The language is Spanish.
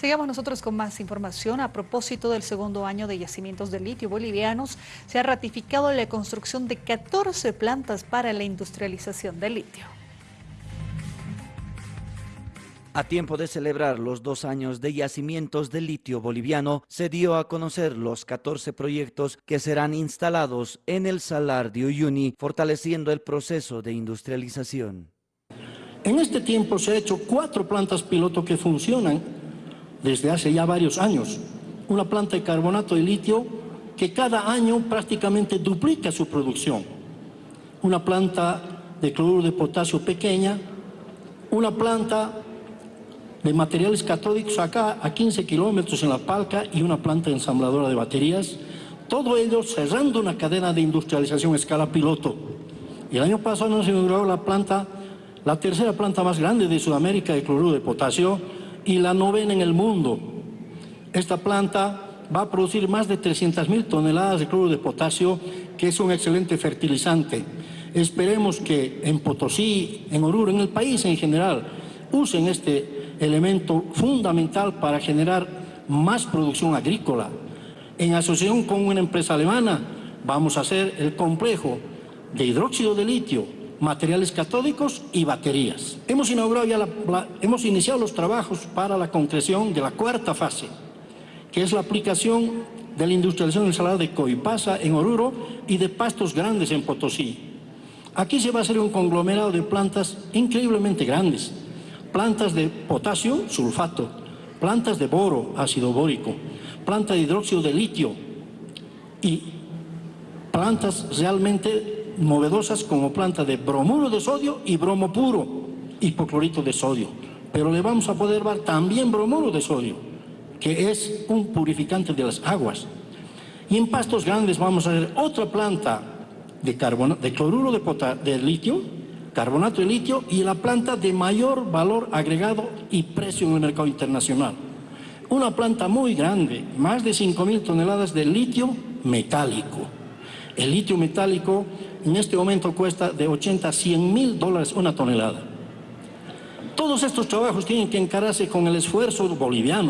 Sigamos nosotros con más información. A propósito del segundo año de yacimientos de litio bolivianos, se ha ratificado la construcción de 14 plantas para la industrialización del litio. A tiempo de celebrar los dos años de yacimientos de litio boliviano, se dio a conocer los 14 proyectos que serán instalados en el Salar de Uyuni, fortaleciendo el proceso de industrialización. En este tiempo se han hecho cuatro plantas piloto que funcionan desde hace ya varios años, una planta de carbonato de litio que cada año prácticamente duplica su producción, una planta de cloruro de potasio pequeña, una planta de materiales catódicos acá a 15 kilómetros en La Palca y una planta ensambladora de baterías, todo ello cerrando una cadena de industrialización a escala piloto. Y el año pasado nos inauguró la planta, la tercera planta más grande de Sudamérica de cloruro de potasio, y la novena en el mundo. Esta planta va a producir más de 300.000 toneladas de cloruro de potasio, que es un excelente fertilizante. Esperemos que en Potosí, en Oruro, en el país en general, usen este elemento fundamental para generar más producción agrícola. En asociación con una empresa alemana, vamos a hacer el complejo de hidróxido de litio, materiales catódicos y baterías. Hemos, inaugurado ya hemos iniciado los trabajos para la concreción de la cuarta fase, que es la aplicación de la industrialización del salado de Coipasa en Oruro y de pastos grandes en Potosí. Aquí se va a hacer un conglomerado de plantas increíblemente grandes, plantas de potasio, sulfato, plantas de boro, ácido bórico, planta de hidróxido de litio y plantas realmente novedosas como planta de bromuro de sodio y bromo puro, hipoclorito de sodio. Pero le vamos a poder dar también bromuro de sodio, que es un purificante de las aguas. Y en pastos grandes vamos a hacer otra planta de, de cloruro de, de litio, carbonato de litio y la planta de mayor valor agregado y precio en el mercado internacional. Una planta muy grande, más de 5.000 toneladas de litio metálico. El litio metálico en este momento cuesta de 80 a 100 mil dólares una tonelada. Todos estos trabajos tienen que encararse con el esfuerzo boliviano,